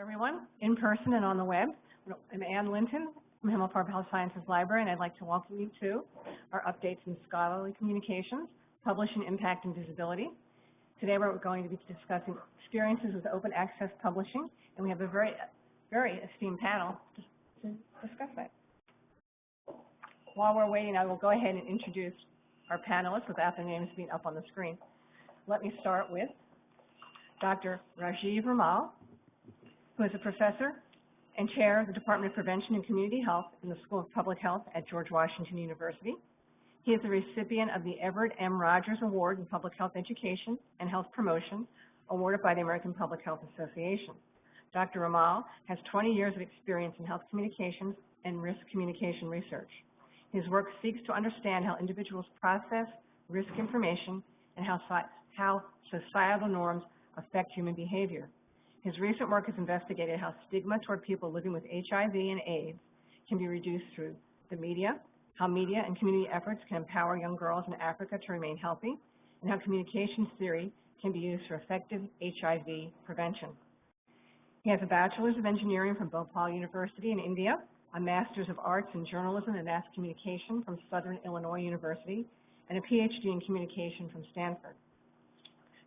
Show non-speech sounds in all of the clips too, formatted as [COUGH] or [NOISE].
everyone, in person and on the web. I'm Ann Linton from Himmelfarb Health Sciences Library, and I'd like to welcome you to our updates in scholarly communications, publishing impact and visibility. Today we're going to be discussing experiences with open access publishing, and we have a very, very esteemed panel to, to discuss that. While we're waiting, I will go ahead and introduce our panelists without their names being up on the screen. Let me start with Dr. Rajiv Rimal, who is a professor and chair of the Department of Prevention and Community Health in the School of Public Health at George Washington University. He is the recipient of the Everett M. Rogers Award in Public Health Education and Health Promotion, awarded by the American Public Health Association. Dr. Rimal has 20 years of experience in health communications and risk communication research. His work seeks to understand how individuals process risk information and how, how societal norms affect human behavior. His recent work has investigated how stigma toward people living with HIV and AIDS can be reduced through the media, how media and community efforts can empower young girls in Africa to remain healthy, and how communications theory can be used for effective HIV prevention. He has a Bachelor's of Engineering from Bhopal University in India, a Master's of Arts in Journalism and Mass Communication from Southern Illinois University, and a PhD in Communication from Stanford.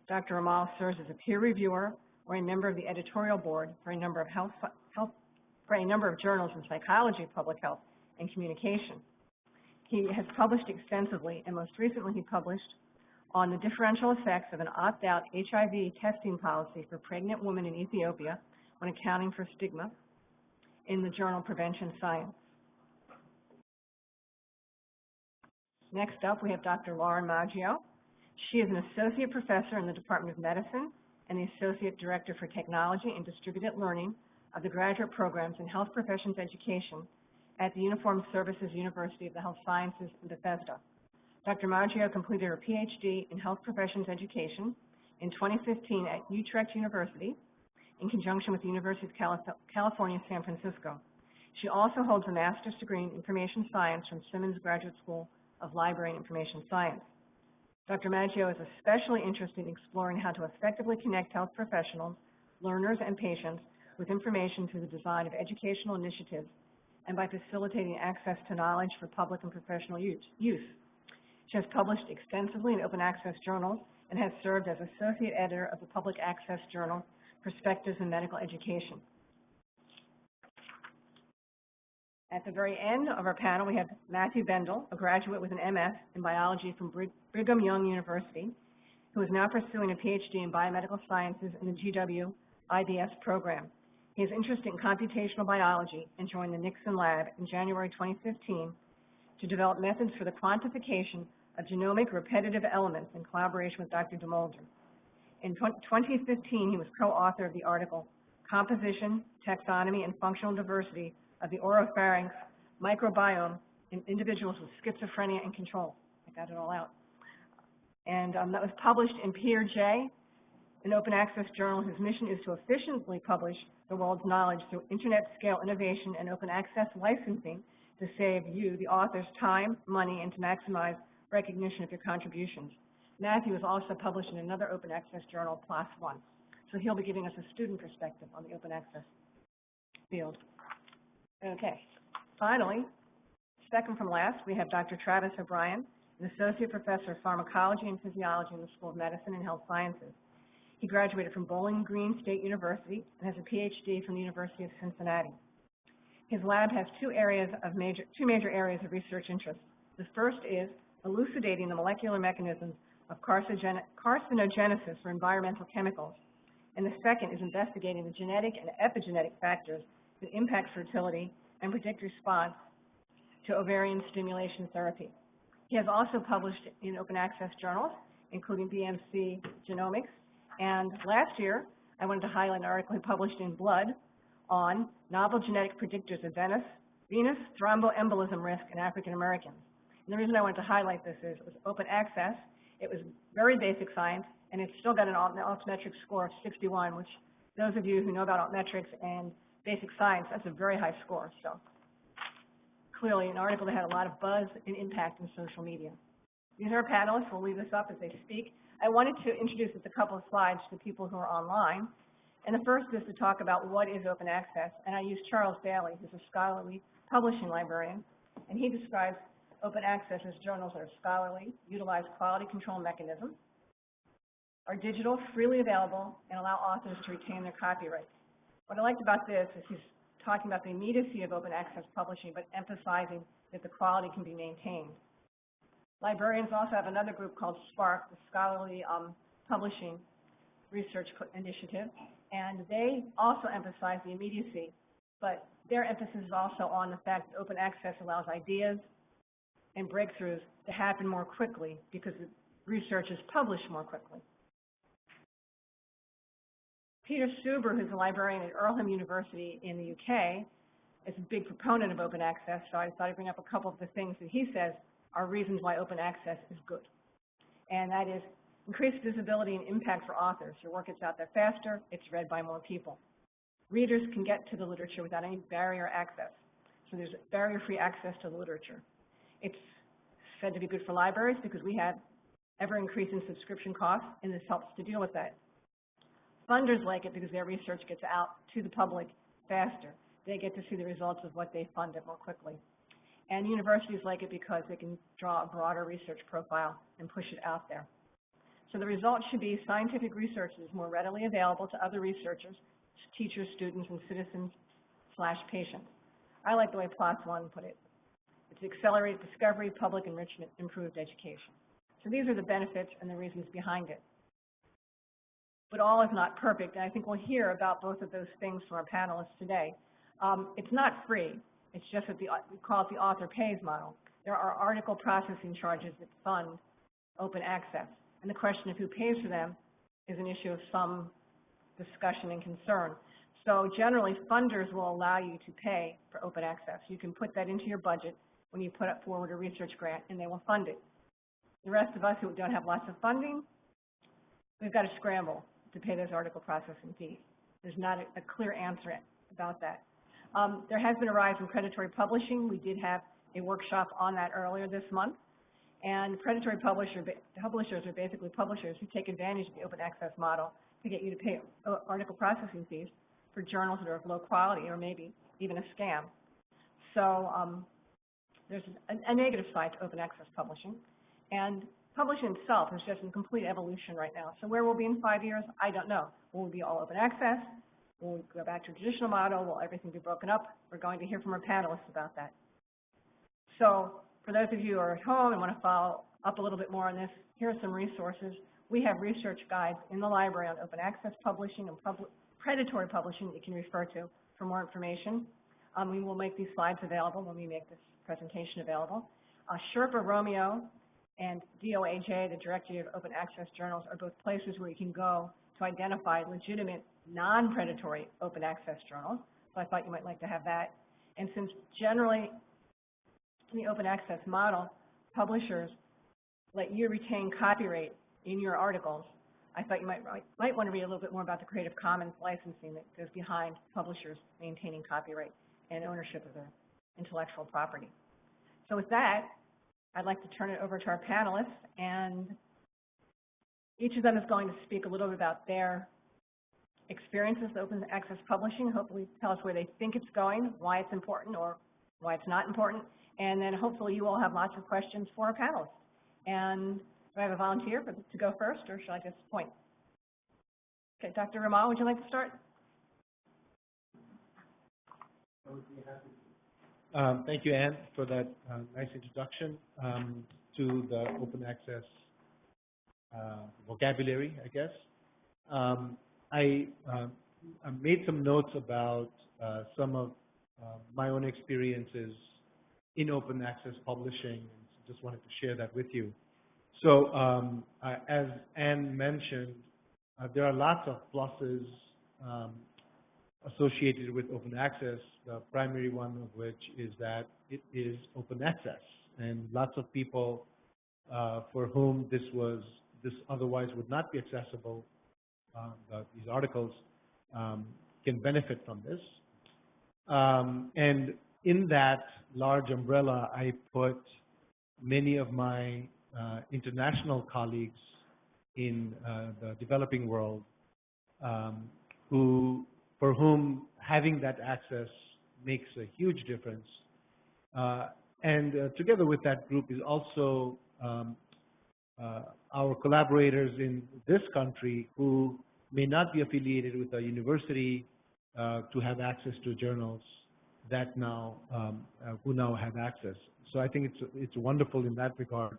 Dr. Rimal serves as a peer reviewer or a member of the editorial board for a number of health, health for a number of journals in psychology, public health, and communication. He has published extensively, and most recently he published on the differential effects of an opt-out HIV testing policy for pregnant women in Ethiopia when accounting for stigma in the journal Prevention Science. Next up, we have Dr. Lauren Maggio. She is an associate professor in the Department of Medicine and the Associate Director for Technology and Distributed Learning of the Graduate Programs in Health Professions Education at the Uniformed Services University of the Health Sciences in Bethesda. Dr. Maggio completed her PhD in Health Professions Education in 2015 at Utrecht University in conjunction with the University of California, San Francisco. She also holds a master's degree in information science from Simmons Graduate School of Library and Information Science. Dr. Maggio is especially interested in exploring how to effectively connect health professionals, learners, and patients with information through the design of educational initiatives and by facilitating access to knowledge for public and professional use. She has published extensively in open access journals and has served as associate editor of the public access journal Perspectives in Medical Education. At the very end of our panel, we have Matthew Bendall, a graduate with an MS in biology from Brigham Young University, who is now pursuing a PhD in biomedical sciences in the GW IBS program. He has interest in computational biology and joined the Nixon Lab in January 2015 to develop methods for the quantification of genomic repetitive elements in collaboration with Dr. DeMolder. In 2015, he was co-author of the article, Composition, Taxonomy, and Functional Diversity of the oropharynx microbiome in individuals with schizophrenia and control. I got it all out. And um, that was published in PeerJ, an open access journal whose mission is to efficiently publish the world's knowledge through internet scale innovation and open access licensing to save you, the authors, time, money, and to maximize recognition of your contributions. Matthew is also published in another open access journal, PLOS One. So he'll be giving us a student perspective on the open access field. Okay. Finally, second from last, we have Dr. Travis O'Brien, an associate professor of pharmacology and physiology in the School of Medicine and Health Sciences. He graduated from Bowling Green State University and has a PhD from the University of Cincinnati. His lab has two areas of major, two major areas of research interest. The first is elucidating the molecular mechanisms of carcinogenesis for environmental chemicals. And the second is investigating the genetic and epigenetic factors that impact fertility and predict response to ovarian stimulation therapy. He has also published in open access journals, including BMC Genomics. And last year, I wanted to highlight an article he published in Blood on novel genetic predictors of venous, venous thromboembolism risk in African Americans. And the reason I wanted to highlight this is it was open access, it was very basic science, and it's still got an altmetric score of 61, which those of you who know about altmetrics and basic science, that's a very high score. So clearly an article that had a lot of buzz and impact in social media. These are our panelists. We'll leave this up as they speak. I wanted to introduce just a couple of slides to people who are online. And the first is to talk about what is open access, and I use Charles Daly, who's a scholarly publishing librarian, and he describes open access as journals that are scholarly, utilize quality control mechanisms, are digital, freely available, and allow authors to retain their copyrights. What I liked about this is he's talking about the immediacy of open access publishing, but emphasizing that the quality can be maintained. Librarians also have another group called SPARC, the Scholarly um, Publishing Research Initiative, and they also emphasize the immediacy, but their emphasis is also on the fact that open access allows ideas and breakthroughs to happen more quickly because research is published more quickly. Peter Suber, who's a librarian at Earlham University in the UK, is a big proponent of open access, so I thought I'd bring up a couple of the things that he says are reasons why open access is good. And that is increased visibility and impact for authors. Your work gets out there faster, it's read by more people. Readers can get to the literature without any barrier access. So there's barrier-free access to the literature. It's said to be good for libraries because we have ever-increasing subscription costs, and this helps to deal with that. Funders like it because their research gets out to the public faster. They get to see the results of what they funded more quickly. And universities like it because they can draw a broader research profile and push it out there. So the result should be scientific research is more readily available to other researchers, teachers, students, and citizens slash patients. I like the way PLOS One put it. It's accelerated discovery, public enrichment, improved education. So these are the benefits and the reasons behind it but all is not perfect. And I think we'll hear about both of those things from our panelists today. Um, it's not free. It's just that the, we call it the author pays model. There are article processing charges that fund open access. And the question of who pays for them is an issue of some discussion and concern. So generally, funders will allow you to pay for open access. You can put that into your budget when you put up forward a research grant, and they will fund it. The rest of us who don't have lots of funding, we've got to scramble to pay those article processing fees. There's not a, a clear answer about that. Um, there has been a rise in predatory publishing. We did have a workshop on that earlier this month. And predatory publisher, publishers are basically publishers who take advantage of the open access model to get you to pay uh, article processing fees for journals that are of low quality or maybe even a scam. So um, there's a, a negative side to open access publishing. And publishing itself is just in complete evolution right now. So where we'll be in five years, I don't know. Will we be all open access? Will we go back to a traditional model? Will everything be broken up? We're going to hear from our panelists about that. So for those of you who are at home and want to follow up a little bit more on this, here are some resources. We have research guides in the library on open access publishing and pub predatory publishing that you can refer to for more information. Um, we will make these slides available when we make this presentation available. Uh, Sherpa Romeo and DOAJ, the Directory of Open Access Journals, are both places where you can go to identify legitimate non-predatory open access journals. So I thought you might like to have that. And since generally in the open access model, publishers let you retain copyright in your articles, I thought you might, might want to read a little bit more about the Creative Commons licensing that goes behind publishers maintaining copyright and ownership of their intellectual property. So with that, I'd like to turn it over to our panelists, and each of them is going to speak a little bit about their experiences with open access publishing, hopefully tell us where they think it's going, why it's important or why it's not important, and then hopefully you all have lots of questions for our panelists. And do I have a volunteer for, to go first, or should I just point? Okay, Dr. Rimal, would you like to start? Um, thank you, Anne, for that uh, nice introduction um, to the open access uh, vocabulary, I guess. Um, I, uh, I, made some notes about uh, some of uh, my own experiences in open access publishing, and just wanted to share that with you. So, um, as Anne mentioned, uh, there are lots of pluses um, associated with open access, the primary one of which is that it is open access. And lots of people uh, for whom this was, this otherwise would not be accessible, uh, the, these articles um, can benefit from this. Um, and in that large umbrella, I put many of my uh, international colleagues in uh, the developing world um, who, for whom having that access makes a huge difference. Uh, and uh, together with that group is also um, uh, our collaborators in this country who may not be affiliated with a university uh, to have access to journals that now um, uh, who now have access. So I think it's it's wonderful in that regard.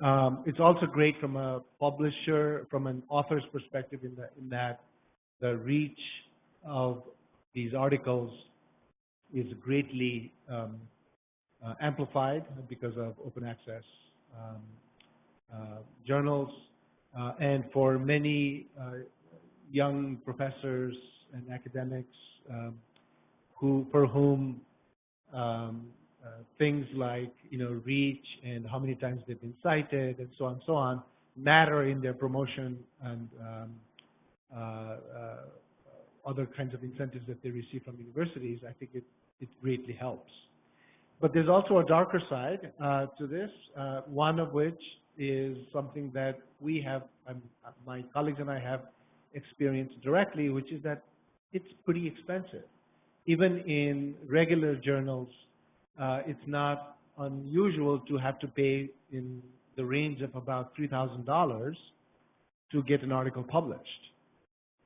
Um, it's also great from a publisher, from an author's perspective, in, the, in that the reach of these articles is greatly um, uh, amplified because of open access um, uh, journals. Uh, and for many uh, young professors and academics um, who, for whom um, uh, things like, you know, reach and how many times they've been cited and so on and so on matter in their promotion and um, uh, other kinds of incentives that they receive from universities, I think it, it greatly helps. But there's also a darker side uh, to this, uh, one of which is something that we have, um, my colleagues and I have experienced directly, which is that it's pretty expensive. Even in regular journals, uh, it's not unusual to have to pay in the range of about $3,000 to get an article published.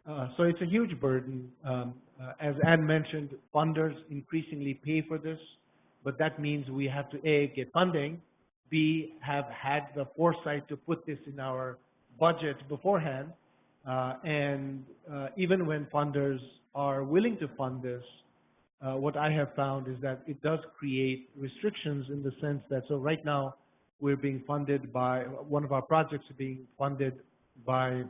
Uh, so it's a huge burden. Um, uh, as Anne mentioned, funders increasingly pay for this, but that means we have to A, get funding, B, have had the foresight to put this in our budget beforehand, uh, and uh, even when funders are willing to fund this, uh, what I have found is that it does create restrictions in the sense that, so right now, we're being funded by, one of our projects is being funded by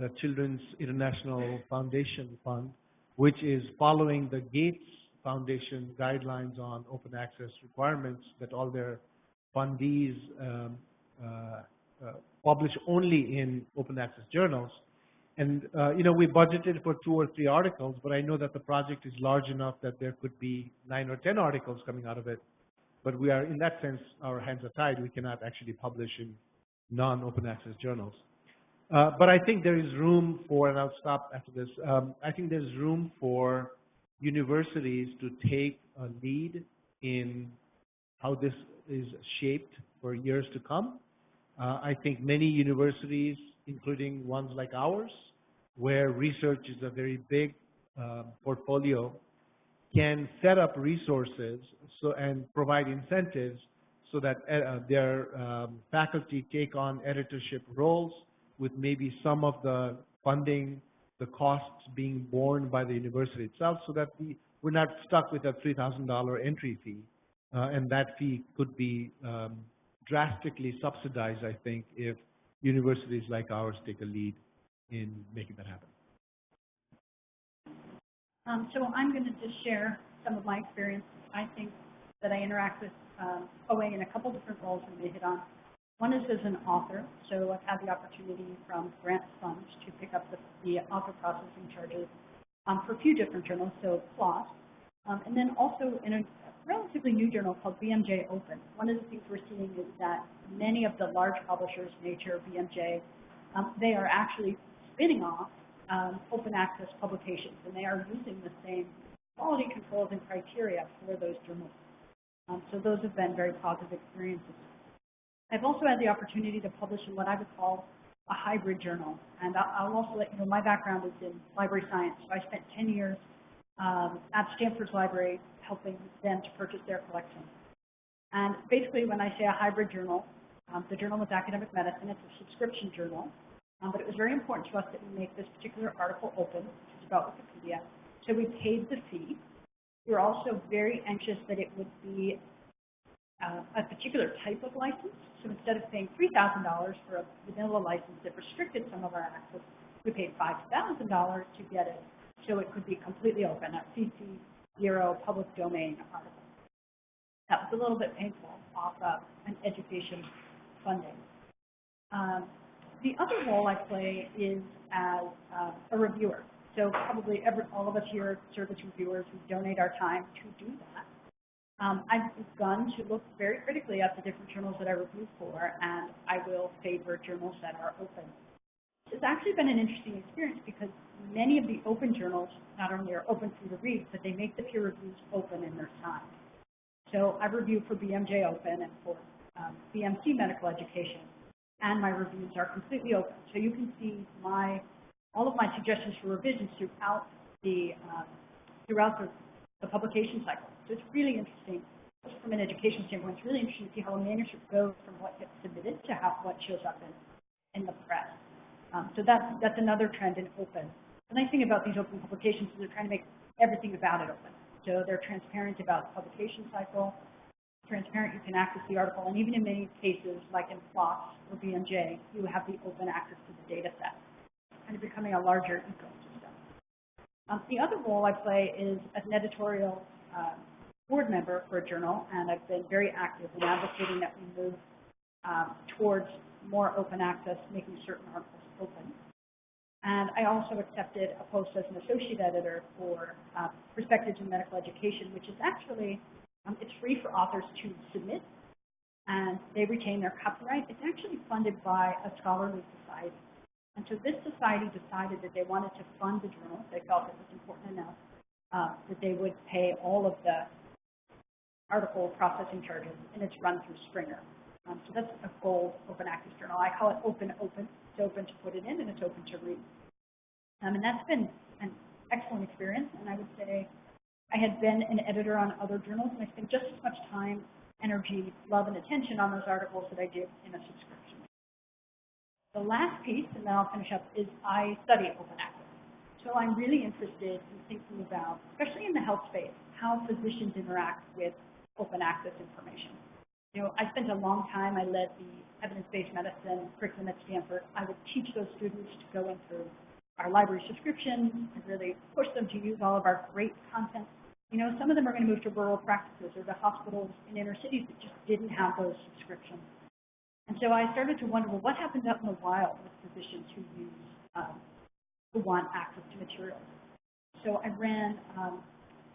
the Children's International Foundation Fund, which is following the Gates Foundation guidelines on open access requirements that all their fundees um, uh, uh, publish only in open access journals. And, uh, you know, we budgeted for two or three articles, but I know that the project is large enough that there could be nine or 10 articles coming out of it. But we are, in that sense, our hands are tied. We cannot actually publish in non-open access journals. Uh, but I think there is room for, and I'll stop after this, um, I think there's room for universities to take a lead in how this is shaped for years to come. Uh, I think many universities, including ones like ours, where research is a very big uh, portfolio, can set up resources so and provide incentives so that uh, their um, faculty take on editorship roles with maybe some of the funding, the costs being borne by the university itself so that we, we're not stuck with a $3,000 entry fee. Uh, and that fee could be um, drastically subsidized, I think, if universities like ours take a lead in making that happen. Um, so I'm going to just share some of my experience. I think that I interact with um, OA in a couple different roles that they hit on. One is as an author, so I've had the opportunity from grant funds to pick up the, the author processing charges um, for a few different journals, so PLOS, um, and then also in a relatively new journal called BMJ Open. One of the things we're seeing is that many of the large publishers, Nature, BMJ, um, they are actually spinning off um, open access publications, and they are using the same quality controls and criteria for those journals. Um, so those have been very positive experiences. I've also had the opportunity to publish in what I would call a hybrid journal, and I'll also let you know my background is in library science. So I spent 10 years um, at Stanford's library helping them to purchase their collection. And basically, when I say a hybrid journal, um, the journal was academic medicine. It's a subscription journal. Um, but it was very important to us that we make this particular article open, which is about Wikipedia. So we paid the fee. We were also very anxious that it would be uh, a particular type of license. So instead of paying $3,000 for a vanilla license that restricted some of our access, we paid $5,000 to get it so it could be completely open, a CC zero public domain article. That was a little bit painful off of an education funding. Um, the other role I play is as uh, a reviewer. So probably every, all of us here are service reviewers who donate our time to do that. Um, I've begun to look very critically at the different journals that I review for, and I will favor journals that are open. It's actually been an interesting experience because many of the open journals not only are open for you to read, but they make the peer reviews open in their time. So I review for BMJ Open and for um, BMC Medical Education, and my reviews are completely open. So you can see my all of my suggestions for revisions throughout the um, throughout the, the publication cycle. So it's really interesting just from an education standpoint. It's really interesting to see how a manuscript goes from what gets submitted to how what shows up in in the press. Um, so that's that's another trend in open. The nice thing about these open publications is they're trying to make everything about it open. So they're transparent about the publication cycle, transparent, you can access the article, and even in many cases, like in PLOS or BMJ, you have the open access to the data set, kind of becoming a larger ecosystem. Um, the other role I play is as an editorial uh, board member for a journal, and I've been very active in advocating that we move um, towards more open access, making certain articles open. And I also accepted a post as an associate editor for uh, Perspectives in Medical Education, which is actually, um, it's free for authors to submit, and they retain their copyright. It's actually funded by a scholarly society. And so this society decided that they wanted to fund the journal. They felt it was important enough uh, that they would pay all of the article processing charges, and it's run through Springer. Um, so that's a gold open access journal. I call it open open. It's open to put it in and it's open to read. Um, and that's been an excellent experience. And I would say I had been an editor on other journals and I spent just as much time, energy, love, and attention on those articles that I did in a subscription. The last piece, and then I'll finish up, is I study open access. So I'm really interested in thinking about, especially in the health space, how physicians interact with open access information. You know, I spent a long time, I led the evidence-based medicine curriculum at Stanford. I would teach those students to go into our library subscriptions and really push them to use all of our great content. You know, some of them are going to move to rural practices or to hospitals in inner cities that just didn't have those subscriptions. And so I started to wonder, well, what happens out in the wild with physicians who use, um, who want access to materials? So I ran um,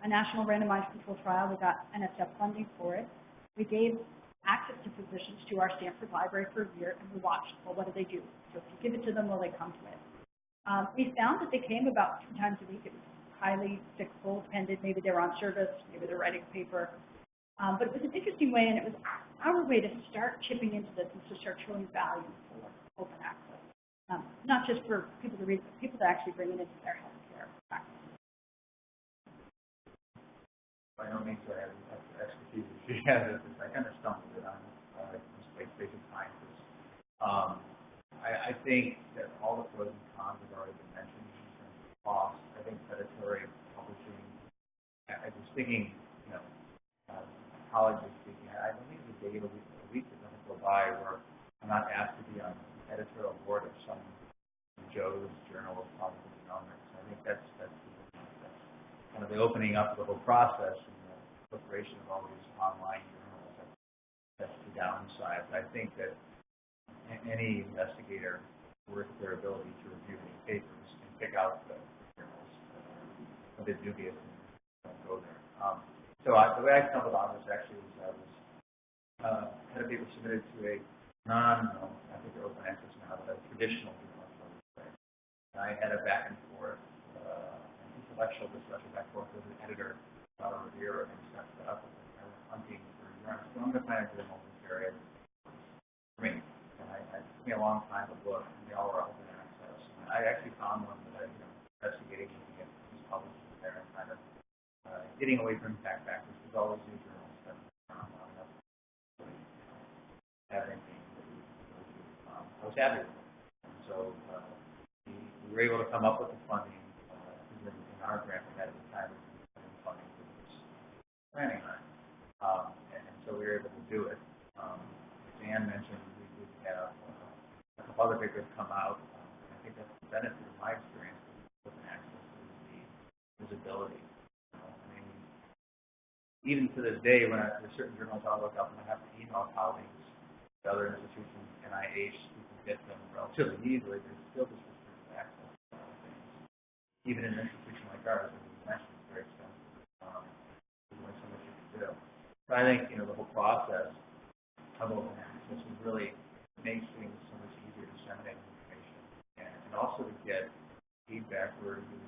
a national randomized control trial. We got NSF funding for it. We gave access to physicians to our Stanford library for a year, and we watched, well, what do they do? So if you give it to them, will they come to it? Um, we found that they came about two times a week. It was highly cyclical, depended. Maybe they were on service, maybe they're writing a paper. Um, but it was an interesting way, and it was our way to start chipping into this and to start showing value for open access. Um, not just for people to read, but people to actually bring it into their healthcare practice. By no means do I have expertise that she has, it's, I kind of stumbled it on, uh, like basic sciences. Um, I, I think that all the pros and cons have already been mentioned in terms of cost. I think predatory publishing, I, I was thinking, you know, uh, colleagues are speaking, I believe the day a week, a week that doesn't go by where I'm not asked to be on the editorial board of some Joe's Journal of Public Economics. I think that's kind of the opening up of the whole process and the proliferation of all these online journals. That- That's the downside. But I think that any investigator worth their ability to review these papers can pick out the journals a bit dubious and don't go there. Um, so I, the way I stumbled on this actually was I was, uh, had a paper submitted to a non, I think they're open access now, but a traditional journal. And I had a back and forth, intellectual discussion back forth with an editor, uh, reviewer, and set it up. And was hunting for journals. So I'm going to find a journal in this area for me. And I, I, took me a long time to look, and they all were open access. And I actually found one that I, you know, investigating, at who's publishing there and kind of, uh, getting away from impact factors. There's always new journals that, I'm not really, know, have anything that we to. Um, I was happy with it. And so, uh, we were able to come up with the funding, our grant had at the time, funding for this planning on. Um, and, and so we were able to do it. Um, as Ann mentioned, we did have, uh, a couple other papers come out. Um, I think that's the benefit of my experience with open access is the visibility. You even to this day, when I, there's certain journals I'll look up and I have to email colleagues to other institutions, NIH, we can get them relatively easily, there's still this restricted access to a lot of things. Even in an institution like ours, it's very expensive. Um, there's only so much you can do. So I think, you know, the whole process of open access is really makes things so much easier to disseminate information and, and also to get feedback where you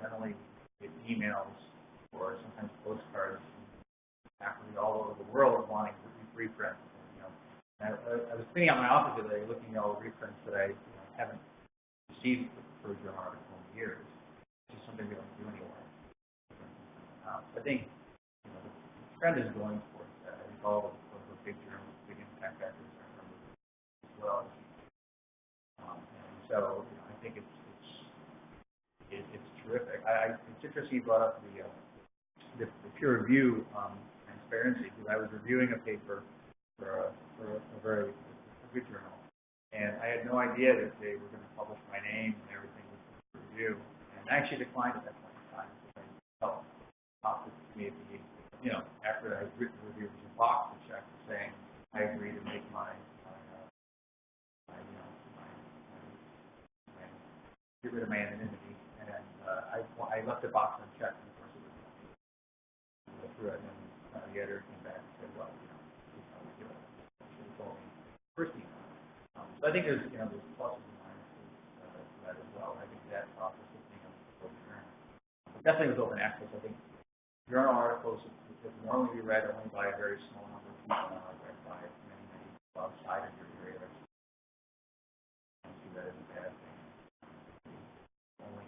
generally get emails or sometimes postcards from all over the world wanting re- reprints. You know, I, I- was cleaning out my office today, looking at all the reprints that I you know, haven't received for a journal article in years. Just something we don't do anymore. So I think you know, the trend is going towards that. I think all of the, big journals, big impact factors are from as well. Um, and so, you know, I think it's, it's, it, it's terrific. I, I, it's interesting you brought up the, uh, the, the peer review, um, transparency, because I was reviewing a paper for a, for a, very, a good journal. And I had no idea that they were gonna publish my name and everything the review. I actually declined at that point in time, because I felt to me at the, you know, after I had written the review, was a box to check saying, I agree to make my, my, uh, my, you know, my, my, my, get rid of my anonymity, and, uh, I, I left the box unchecked, and of course it was, I went through it, and, uh, the editor came back and said, well, you know, this is how we do it, told me first email. Um, so I think there's, you know, there's pluses and minuses, uh, to that as well, I think that process of being able to go through. Definitely with open access, I think journal articles that normally be read only by a very small number of people now are read by many, many people outside of your area. I see that as a bad thing. Only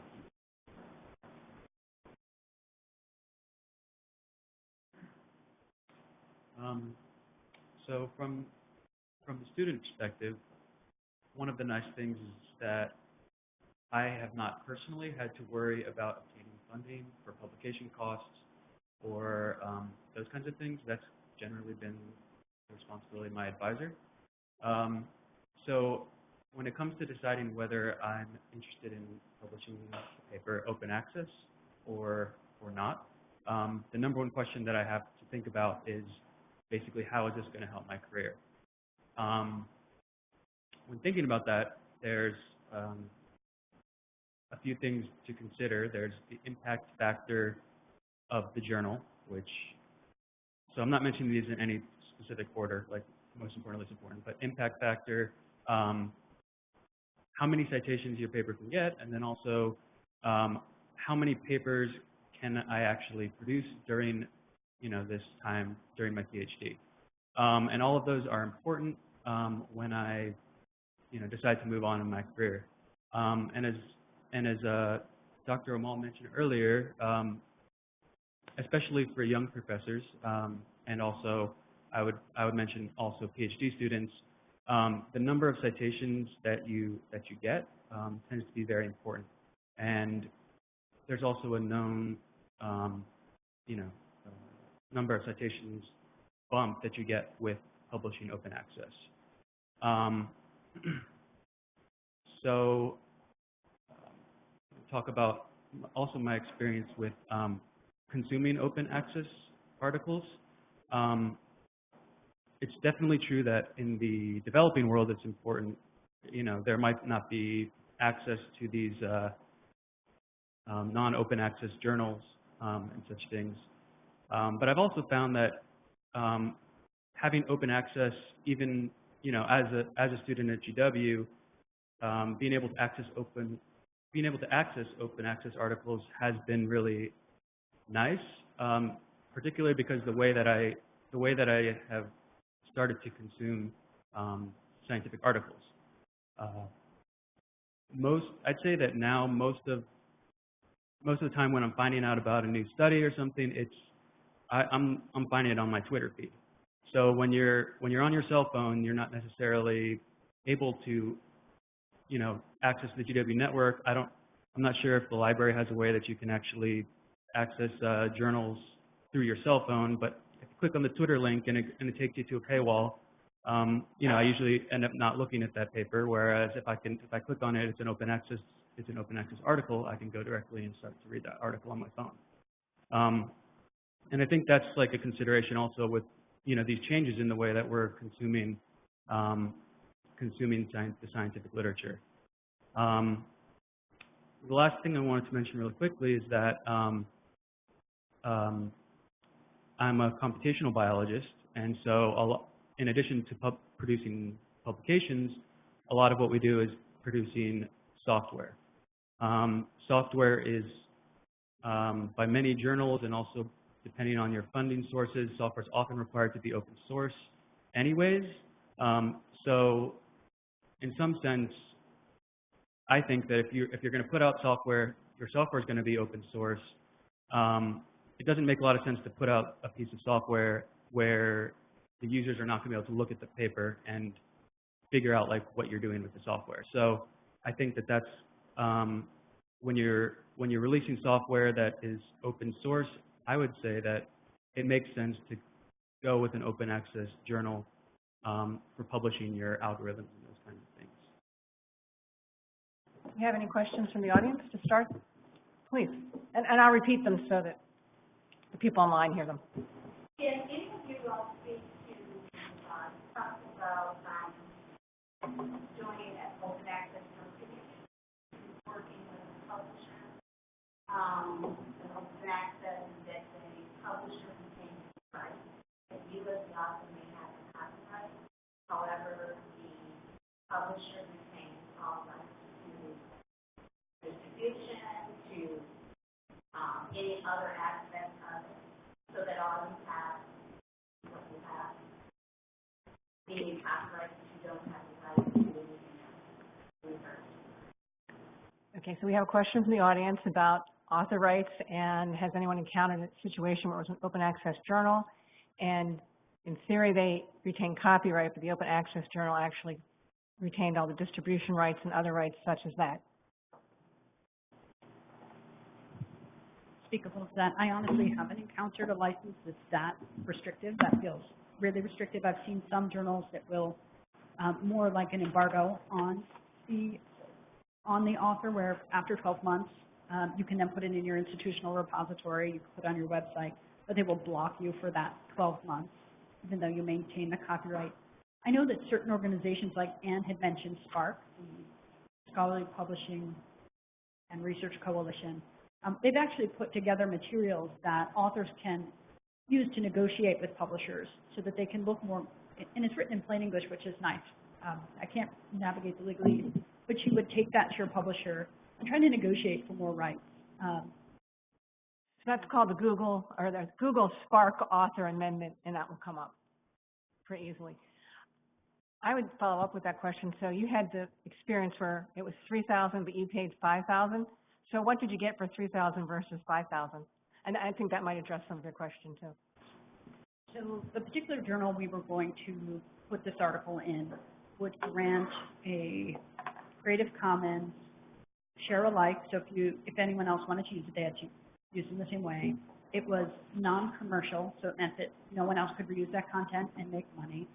Um, so from from the student perspective, one of the nice things is that I have not personally had to worry about funding for publication costs or um, those kinds of things. That's generally been the responsibility of my advisor. Um, so when it comes to deciding whether I'm interested in publishing a paper open access or or not, um, the number one question that I have to think about is basically how is this going to help my career? Um, when thinking about that, there's um, a few things to consider. There's the impact factor of the journal, which, so I'm not mentioning these in any specific order, like most important, least important, but impact factor, um, how many citations your paper can get, and then also um, how many papers can I actually produce during you know, this time during my PhD. Um, and all of those are important um, when I, you know, decide to move on in my career. Um, and as and as uh, Dr. Rimal mentioned earlier, um, especially for young professors, um, and also I would I would mention also PhD students, um, the number of citations that you that you get um, tends to be very important. And there's also a known, um, you know, number of citations bump that you get with publishing open access. Um, [CLEARS THROAT] so, talk about also my experience with um, consuming open access articles. Um, it's definitely true that in the developing world, it's important. You know, there might not be access to these uh, um, non-open access journals um, and such things. Um, but I've also found that um, having open access, even you know, as a as a student at GW, being able to access open, being able to access open access articles has been really nice, um, particularly because the way that I the way that I have started to consume um, scientific articles. Uh, most, I'd say that now most of most of the time when I'm finding out about a new study or something, it's I, I'm I'm finding it on my Twitter feed. So when you're when you're on your cell phone, you're not necessarily able to, you know, access the GW network. I don't. I'm not sure if the library has a way that you can actually access uh, journals through your cell phone, but if you click on the Twitter link and it, and it takes you to a paywall, um, you know, I usually end up not looking at that paper. Whereas if I can, if I click on it, it's an open access, it's an open access article. I can go directly and start to read that article on my phone. Um, and I think that's like a consideration also with, you know, these changes in the way that we're consuming, um, consuming science, the scientific literature. Um, the last thing I wanted to mention really quickly is that um, um, I'm a computational biologist, and so in addition to pub producing publications, a lot of what we do is producing software. Um, software is, um, by many journals and also depending on your funding sources, software is often required to be open source anyways. Um, so in some sense, I think that if you're, if you're going to put out software, your software is going to be open source. Um, it doesn't make a lot of sense to put out a piece of software where the users are not going to be able to look at the paper and figure out like what you're doing with the software. So I think that that's um, when you're when you're releasing software that is open source, I would say that it makes sense to go with an open access journal um, for publishing your algorithms Do you have any questions from the audience to start? Please. And, and I'll repeat them so that the people online hear them. Can any of you all speak to, uh, something about, um, joining an open access company, working with a publisher? Um, an open access that the publisher the rights, that you as the author may have the copyright. However, the publisher retains all rights to distribution, to, um, any other aspect of it so that all you have, is what you have, meaning copyright, that you don't have the right to do anything else. Reverse. Okay, so we have a question from the audience about author rights, and has anyone encountered a situation where it was an open access journal, and in theory, they retain copyright, but the open access journal actually retained all the distribution rights and other rights such as that? speak a little that. I honestly haven't encountered a license that's that restrictive. That feels really restrictive. I've seen some journals that will, um, more like an embargo on the, on the author, where after 12 months, um, you can then put it in your institutional repository, you can put it on your website, but they will block you for that 12 months, even though you maintain the copyright. I know that certain organizations, like Anne had mentioned, SPARC, the Scholarly Publishing and Research Coalition, um, they've actually put together materials that authors can use to negotiate with publishers so that they can look more, and it's written in plain English, which is nice. Um, I can't navigate the legalese, but you would take that to your publisher and try to negotiate for more rights. Um, So that's called the Google, or the Google SPARC Author Amendment, and that will come up pretty easily. I would follow up with that question. So you had the experience where it was three thousand, but you paid five thousand. So what did you get for three thousand versus five thousand? And I think that might address some of your question too. So the particular journal we were going to put this article in would grant a Creative Commons share alike, so if you, if anyone else wanted to use it, they had to use it in the same way. It was non-commercial, so it meant that no one else could reuse that content and make money.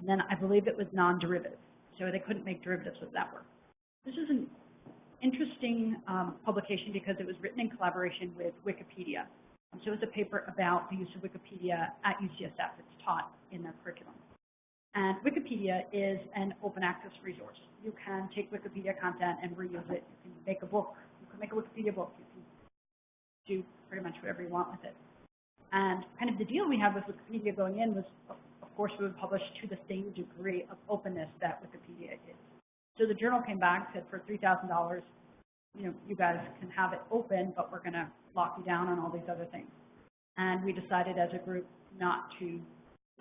And then I believe it was non-derivative, so they couldn't make derivatives of that work. This is an interesting um, publication because it was written in collaboration with Wikipedia. So it's a paper about the use of Wikipedia at UCSF. It's taught in their curriculum. And Wikipedia is an open access resource. You can take Wikipedia content and reuse it. You can make a book. You can make a Wikipedia book. You can do pretty much whatever you want with it. And kind of the deal we had with Wikipedia going in was, of course, we would publish to the same degree of openness that Wikipedia is. So the journal came back, said for three thousand dollars, you know, you guys can have it open, but we're gonna lock you down on all these other things. And we decided as a group not to,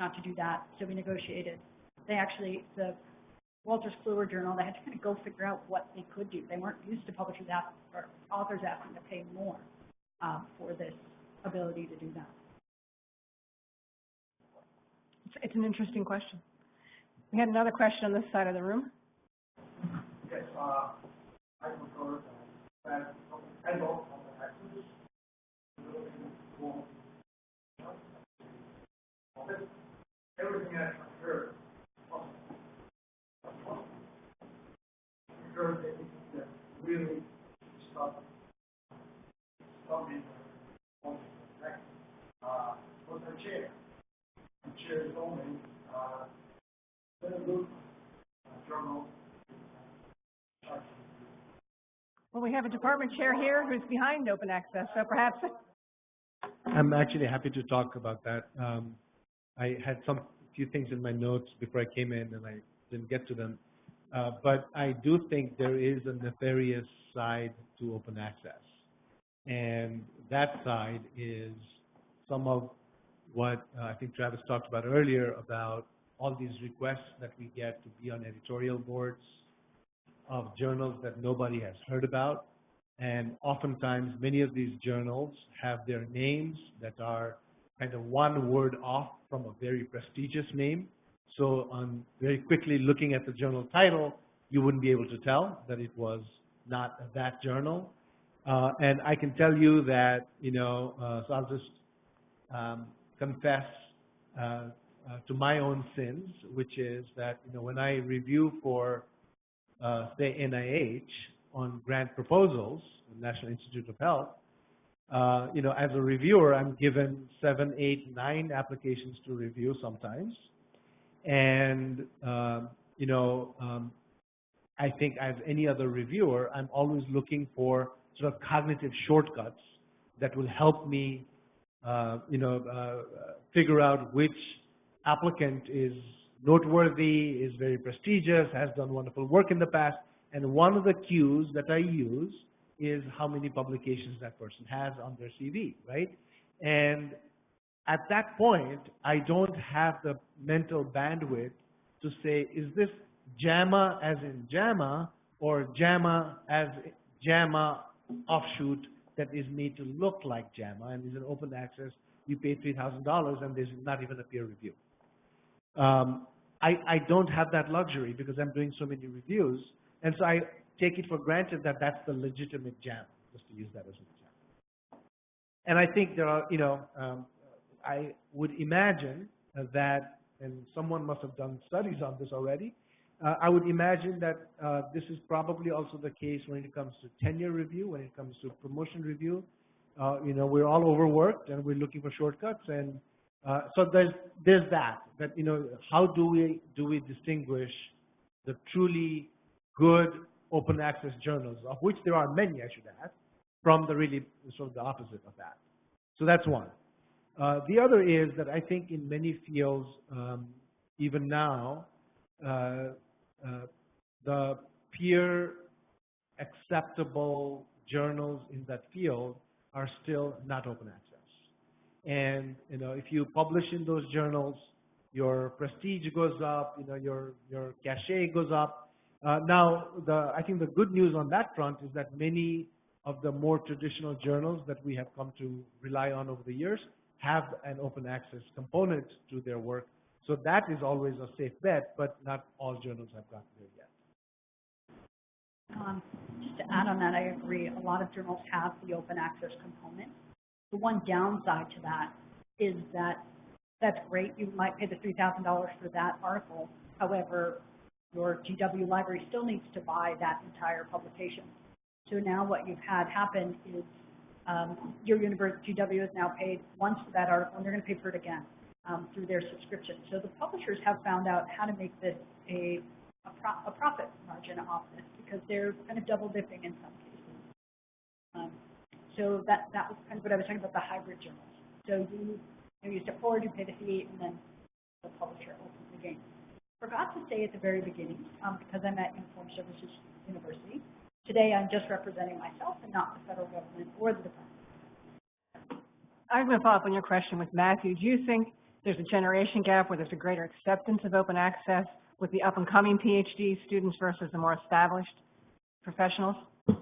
not to do that, so we negotiated. They actually, the Wolters Kluwer Journal, they had to kind of go figure out what they could do. They weren't used to publishers asking, or authors asking to pay more, um, for this ability to do that. It's, it's an interesting question. We had another question on this side of the room. Yes, uh, I prefer that, I don't the access, ability to go on. Everything I heard. Heard that that really stop, stop me from, uh, was the chair. The chair is only, uh, very good, uh, journal, Well, we have a department chair here who's behind open access, so perhaps, I'm actually happy to talk about that. Um, I had some few things in my notes before I came in, and I didn't get to them. Uh, but I do think there is a nefarious side to open access. And that side is some of what uh, I think Travis talked about earlier about all these requests that we get to be on editorial boards of journals that nobody has heard about. And oftentimes, many of these journals have their names that are kind of one word off from a very prestigious name. So on very quickly looking at the journal title, you wouldn't be able to tell that it was not that journal. Uh, and I can tell you that, you know, uh, so I'll just um, confess uh, uh, to my own sins, which is that, you know, when I review for, uh, say, NIH on grant proposals, the National Institute of Health, uh, you know, as a reviewer, I'm given seven, eight, nine applications to review sometimes. And, um, you know, um, I think as any other reviewer, I'm always looking for sort of cognitive shortcuts that will help me, uh, you know, uh, figure out which applicant is noteworthy, is very prestigious, has done wonderful work in the past. And one of the cues that I use is how many publications that person has on their CV, right? And at that point, I don't have the mental bandwidth to say, is this JAMA as in JAMA or JAMA as JAMA offshoot that is made to look like JAMA and is an open access, you pay $3,000 and there's not even a peer review. Um, I, I don't have that luxury because I'm doing so many reviews. And so I take it for granted that that's the legitimate JAMA, just to use that as an example. And I think there are, you know, um, I would imagine that, and someone must have done studies on this already, uh, I would imagine that uh, this is probably also the case when it comes to tenure review, when it comes to promotion review. Uh, you know, we're all overworked and we're looking for shortcuts, and uh, so there's there's that. That you know, how do we do we distinguish the truly good open access journals, of which there are many, I should add, from the really sort of the opposite of that. So that's one. Uh, the other is that I think in many fields, um, even now, uh, uh, the peer acceptable journals in that field are still not open access. And, you know, if you publish in those journals, your prestige goes up, you know, your, your cachet goes up. Uh, now, the, I think the good news on that front is that many of the more traditional journals that we have come to rely on over the years have an open access component to their work. So that is always a safe bet, but not all journals have gotten there yet. Um, just to add on that, I agree, a lot of journals have the open access component. The one downside to that is that that's great, you might pay the three thousand dollars for that article. However, your GW library still needs to buy that entire publication. So now what you've had happen is, um, your university, GW has now paid once for that article, and they're gonna pay for it again, um, through their subscription. So the publishers have found out how to make this a, a pro, a profit margin off this, because they're kind of double dipping in some cases. Um, so that, that was kind of what I was talking about, the hybrid journals. So you, you, know, you step forward, you pay the fee, and then the publisher opens the game. Forgot to say at the very beginning, um, because I'm at Uniform Services University, today I'm just representing myself and not the federal government or the department. I'm going to follow up on your question with Matthew. Do you think there's a generation gap where there's a greater acceptance of open access with the up-and-coming PhD students versus the more established professionals? Um,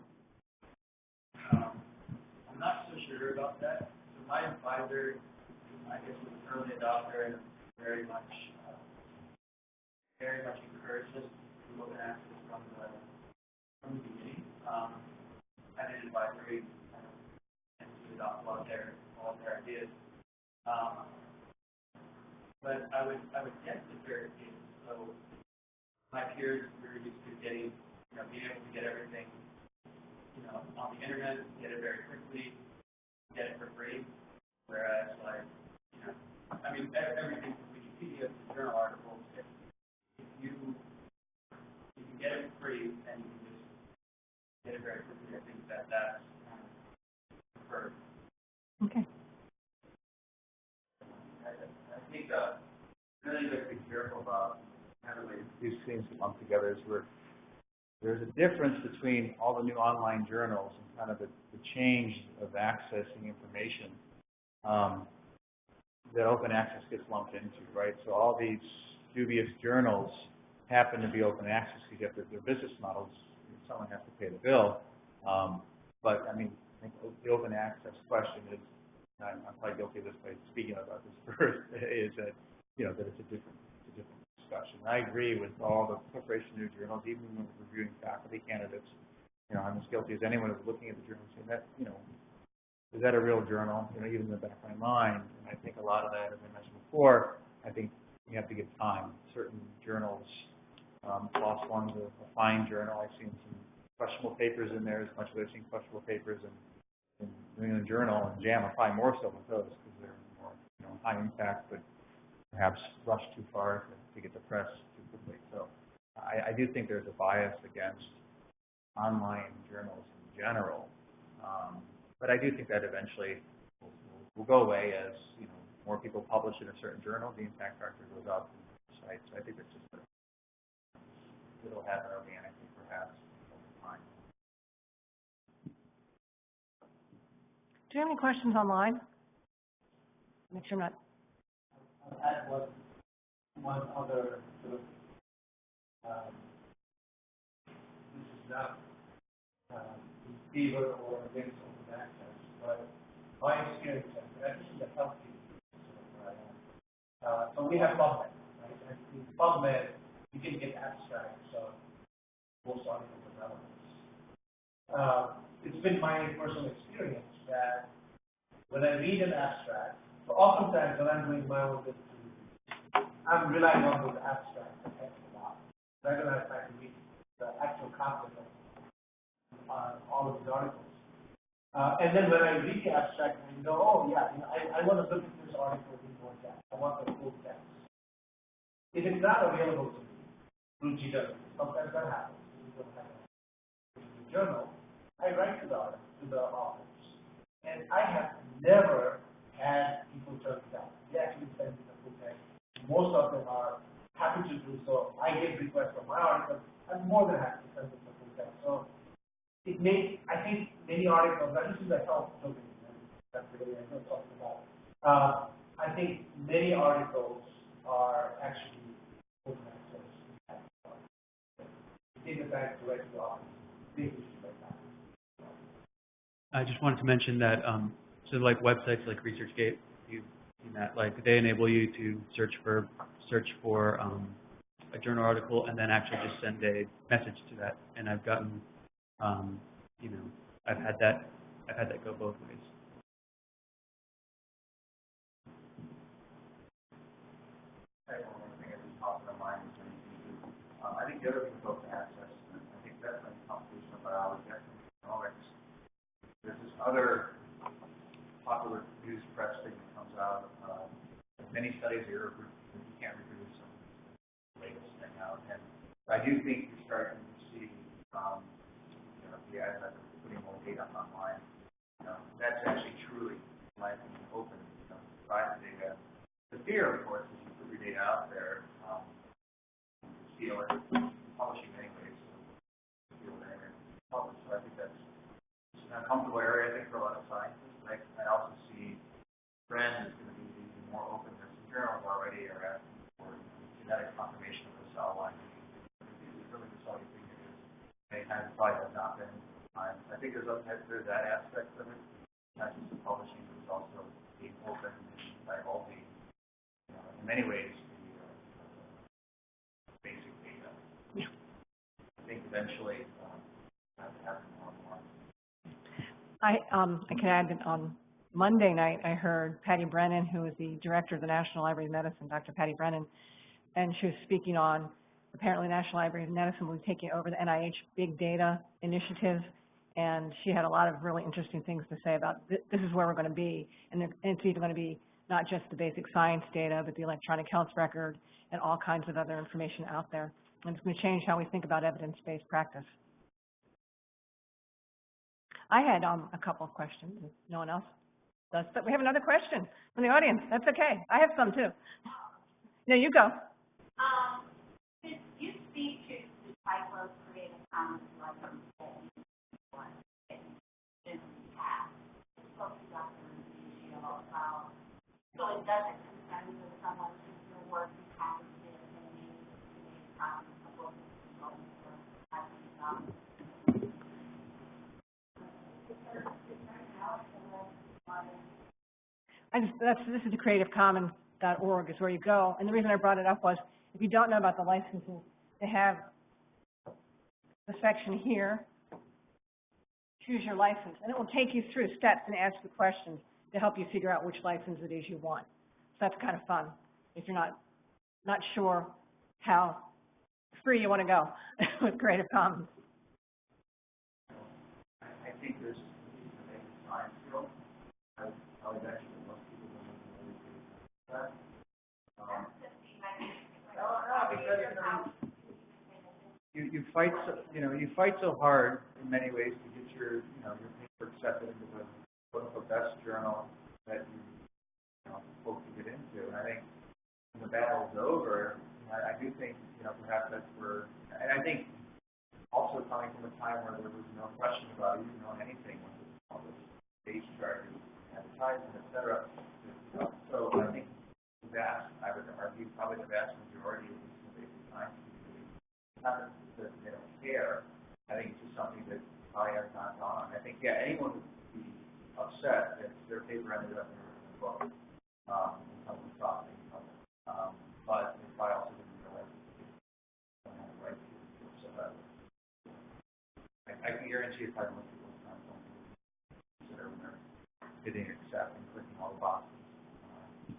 I'm not so sure about that. So my advisor, I guess, was an early adopter and very much, very much to open access from the, from the beginning. Um, I did advisory, um, and to adopt a lot of their, all of their ideas. Um, but I would, I would guess it's very case. So my peers were used to getting, you know, being able to get everything you know, on the internet, get it very quickly, get it for free. Whereas like, you know, I mean, everything from Wikipedia to journal articles, if, if you, you can get it for free and you can just get it very quickly, I think that that's kind of preferred. Okay. I, I think, uh, really you have to be careful about like these things lumped together we're there's a difference between all the new online journals and kind of the, the change of accessing information, um, that open access gets lumped into, right? So all these dubious journals happen to be open access because you have their, business models, someone has to pay the bill. Um, but, I mean, I think the open access question is, and I'm, I'm probably guilty of this by speaking about this [LAUGHS] first, is that, you know, that it's a different, it's a different discussion. I agree with all the preparation of journals, even when reviewing faculty candidates. You know, I'm as guilty as anyone of looking at the journal and saying that, you know, is that a real journal? You know, even in the back of my mind. And I think a lot of that, as I mentioned before, I think you have to give time. Certain journals, um, PLOS One's a, a fine journal. I've seen some questionable papers in there as much as I've seen questionable papers in, in New England Journal and JAMA, probably more so with those because they're more, you know, high impact, but perhaps rushed too far to, to get the press too quickly. So I, I do think there's a bias against online journals in general. Um, but I do think that eventually will, will, will go away as, you know, more people publish in a certain journal, the impact factor goes up and sites. I think it's just it'll happen organically perhaps over time. Do you have any questions online? Make sure I'm not, I'll add one, one other sort of, um, this is not, um, in favor or against open access, but my experience, and this is a healthy, sort of where I am. Uh, so we have PubMed, right, and in PubMed, you can get abstracts of most developments. Uh, it's been my personal experience that when I read an abstract, so oftentimes when I'm doing my own business I'm relying on those abstracts to text a lot, rather than trying to read the actual content of uh, all of these articles. Uh, and then when I read the abstract, I go, oh yeah, you know, I, I want to look at this article in more depth. I want the full text. If it's not available to me don't have a journal. I write to the to the authors, and I have never had people turn it down. They actually send me the full text. Most of them are happy to do so. I get requests for my article. I'm more than happy to send them the full text. So it makes, I think many articles, and this is a health domain, that's really I'm not talking about. Uh, I think many articles are actually open. Take the time to write to the authors, big issues like that. I just wanted to mention that, um, so like websites like ResearchGate, you've seen that, like they enable you to search for, search for, um, a journal article and then actually just send a message to that. And I've gotten, um, you know, I've had that, I've had that go both ways. I have one more thing that just popped in my mind is when you do, um, I think the other thing is open access, and I think that's like computational biology, I think economics. There's this other popular news press thing that comes out, uh, many studies here, you can't reproduce some latest thing out, and I do think you're starting to see, um, you know, the advent of putting more data online. You know, that's actually truly, my opinion, open, you know, data. The fear, of course, is you put your data out there, um, steal it, publishing anyways, so steal it anyway, publish. So I think that's it's an uncomfortable area, I think, for a lot of scientists. And I, I also see trend is going to be more openness. The journals already are asking for genetic confirmation of the cell line. It's really just all you think it is. Many times probably has not been. Um, I think there's, a- there's that aspect of it, not just the publishing, but it's also being open and divulging uh, in many ways, the, uh, basic data. Yeah. I think eventually, um, that will happen more and more. I, um, I can add that on Monday night, I heard Patty Brennan, who is the director of the National Library of Medicine, Dr. Patty Brennan, and she was speaking on, apparently National Library of Medicine will be taking over the NIH Big Data Initiative, and she had a lot of really interesting things to say about thi- this is where we're going to be, and and it's either going to be not just the basic science data, but the electronic health record and all kinds of other information out there. And it's going to change how we think about evidence-based practice. I had, um, a couple of questions, no one else does, but we have another question from the audience. That's okay. I have some too. No, you go. Um, could you speak to the type of creative. Rubio about, so it doesn't someone who's your work is having this and maybe maybe um, a book is going for, I think, um, I just, that's, this is the creativecommons.org is where you go. And the reason I brought it up was, if you don't know about the licenses, they have the section here, choose your license, and it will take you through steps and ask you questions to help you figure out which license it is you want. So that's kind of fun, if you're not, not sure how free you want to go [LAUGHS] with Creative Commons. I, think there's, science I, I would actually, most people don't really do that. Um, you, you fight, so, you know, you fight so hard in many ways to get your, you know, your paper accepted into the, quote unquote, best journal that you, you know, hope to get into. And I think when the battle's over, I, I do think, you know, perhaps that's where, and I think also coming from a time where there was no question about even knowing anything when it was all this stage charges, advertising, et cetera. So I think vast, I would argue, probably the vast majority of these basic science community, not that they don't care, I think it's just something that probably has not gone on. I think, yeah, anyone would be upset if their paper ended up in a book, um, and someone knew it. Um, but they probably also didn't realize they don't have the right to, do so that, I, I can guarantee you probably most people don't consider when they're hitting accept and clicking all the boxes. Um,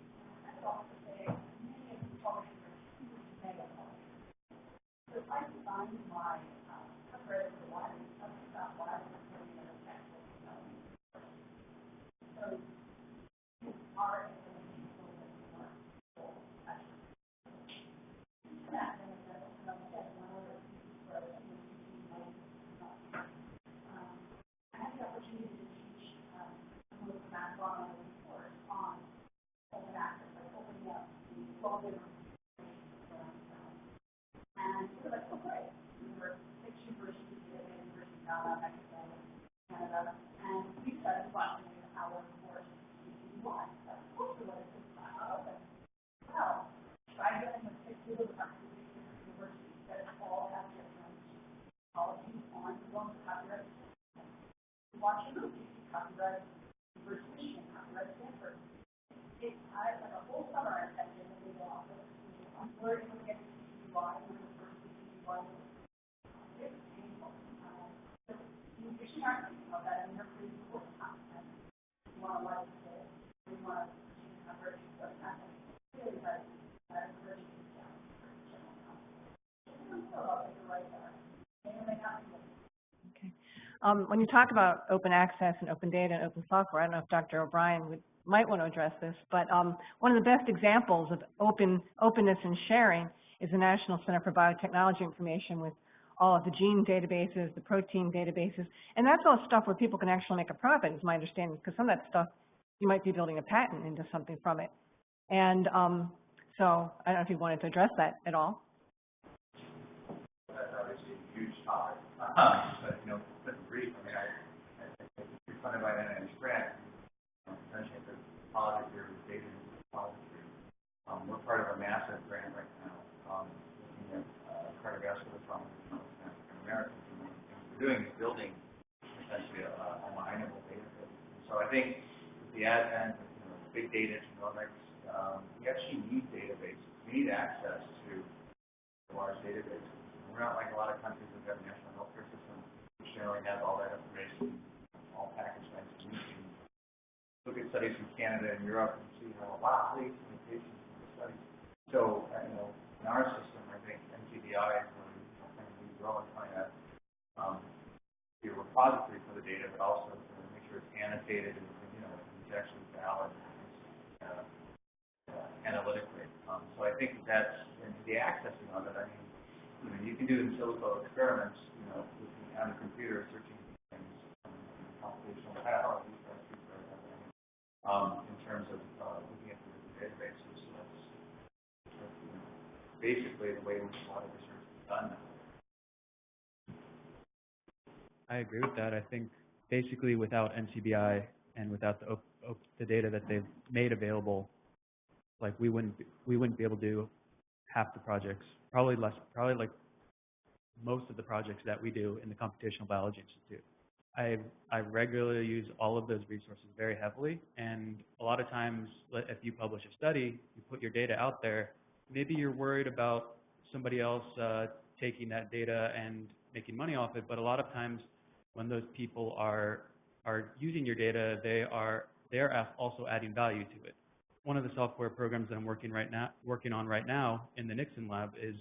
Um, when you talk about open access and open data and open software, I don't know if Dr. O'Brien would, might want to address this, but um, one of the best examples of open openness and sharing is the National Center for Biotechnology Information with all of the gene databases, the protein databases, and that's all stuff where people can actually make a profit, is my understanding, because some of that stuff you might be building a patent into something from it. And um, so I don't know if you wanted to address that at all. that's obviously a huge topic. Um, but, you know, quick and brief, I mean, I, I think it's funded by an NIH grant, um, essentially the repository, the data repository. Um, we're part of a massive grant right now, um, looking at, uh, cardiovascular trauma in African Americans. And one of we're doing is building essentially a, a mineable database. So I think with the advent of, you know, big data genomics, um, we actually need databases. We need access to large databases. We're not like a lot of countries that have national healthcare systems, which generally have all that information all packaged nice and neat. And Look at studies from Canada and Europe and see how, wow, these limitations in the studies. So, uh, you know, in our system, I think NCBI is really, you know, kind of role in trying to, um, be a repository for the data, but also to make sure it's annotated and, you know, it's actually valid, uh, uh, analytically. Um, so I think that's, and the accessing of it, I mean, you know, you can do in silico experiments, you know, on a computer, searching things, um, computational biology, that's true for everything. Um, in terms of, uh, looking at the databases, so that's, you know, basically the way in which a lot of research is done now. I agree with that. I think basically without NCBI and without the the data that they've made available, like we wouldn't we wouldn't be able to do half the projects, probably less, probably like most of the projects that we do in the Computational Biology Institute. I I regularly use all of those resources very heavily, and a lot of times, if you publish a study, you put your data out there. Maybe you're worried about somebody else uh, taking that data and making money off it, but a lot of times, when those people are are using your data, they are they are also adding value to it. One of the software programs that I'm working right now working on right now in the Nixon lab is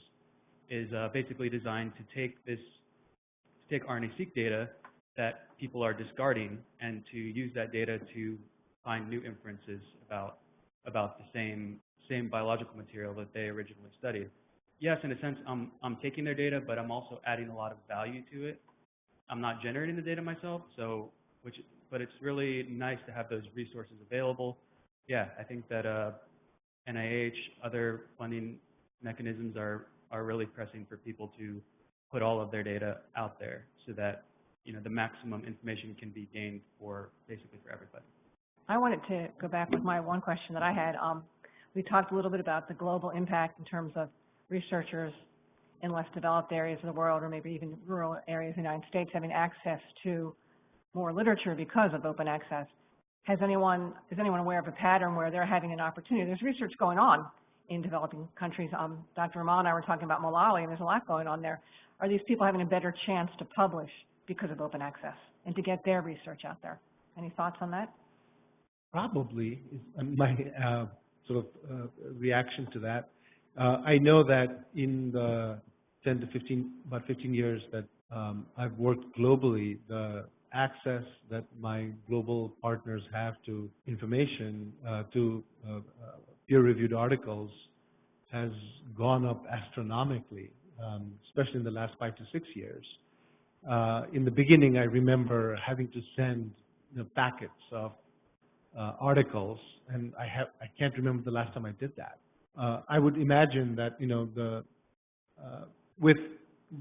is uh, basically designed to take this to take RNA-seq data that people are discarding and to use that data to find new inferences about about the same same biological material that they originally studied. Yes, in a sense, I'm I'm taking their data, but I'm also adding a lot of value to it. I'm not generating the data myself, so which but it's really nice to have those resources available. Yeah, I think that uh, NIH, other funding mechanisms are are really pressing for people to put all of their data out there so that you know the maximum information can be gained for basically for everybody. I wanted to go back with my one question that I had. Um, we talked a little bit about the global impact in terms of researchers in less developed areas of the world, or maybe even rural areas of the United States, having access to more literature because of open access. Has anyone, is anyone aware of a pattern where they're having an opportunity? There's research going on in developing countries. Um, Dr. Rimal and I were talking about Malawi, and there's a lot going on there. Are these people having a better chance to publish because of open access and to get their research out there? Any thoughts on that? Probably is uh, my uh, sort of uh, reaction to that. Uh, I know that in the 10 to 15, about 15 years that um, I've worked globally, the access that my global partners have to information, uh, to uh, peer-reviewed articles, has gone up astronomically, um, especially in the last five to six years. Uh, in the beginning, I remember having to send you know, packets of uh, articles, and I have I can't remember the last time I did that. Uh, I would imagine that you know the uh, with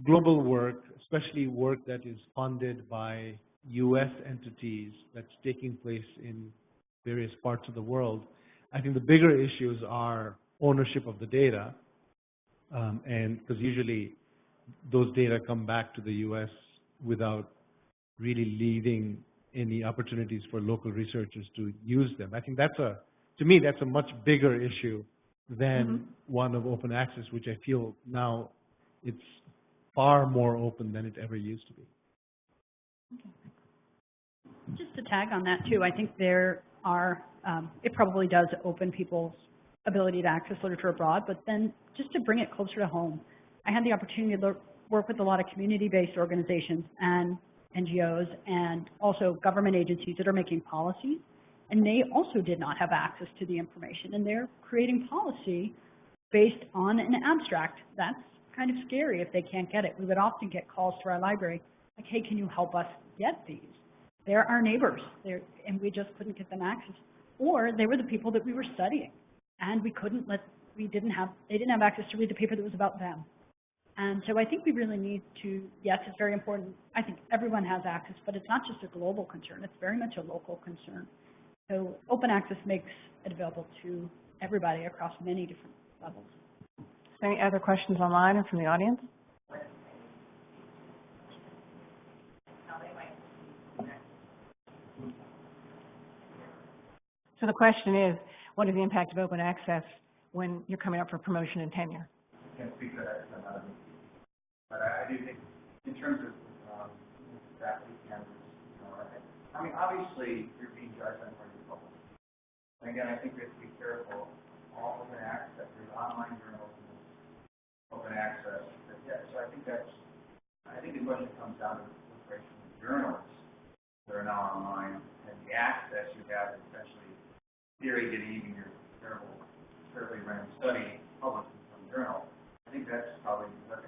global work, especially work that is funded by U.S. entities that's taking place in various parts of the world, I think the bigger issues are ownership of the data, um, and because usually those data come back to the U.S. without really leaving any opportunities for local researchers to use them. I think that's a, to me, that's a much bigger issue than one of open access, which I feel now it's far more open than it ever used to be. Just to tag on that too, I think there are, um, it probably does open people's ability to access literature abroad, but then just to bring it closer to home, I had the opportunity to work with a lot of community-based organizations and NGOs and also government agencies that are making policies, and they also did not have access to the information, and they're creating policy based on an abstract. That's kind of scary if they can't get it. We would often get calls to our library, like, hey, can you help us get these? They're our neighbors, they're, and we just couldn't get them access. Or they were the people that we were studying, and we couldn't let, we didn't have, they didn't have access to read the paper that was about them. And so I think we really need to, yes, it's very important. I think everyone has access, but it's not just a global concern, it's very much a local concern. So open access makes it available to everybody across many different levels. Any other questions online or from the audience? So the question is, what is the impact of open access when you're coming up for promotion and tenure? But I, I do think, in terms of, um, faculty candidates, you know, I, I mean, obviously, you're being judged on where you publish. And again, I think we have to be careful, all open access, there's online journals open access, but yeah, so I think that's, I think the question comes down to the proliferation of journals that are now online, and the access you have essentially, theory, getting even your terrible, terribly random study published in some journal. I think that's probably, that's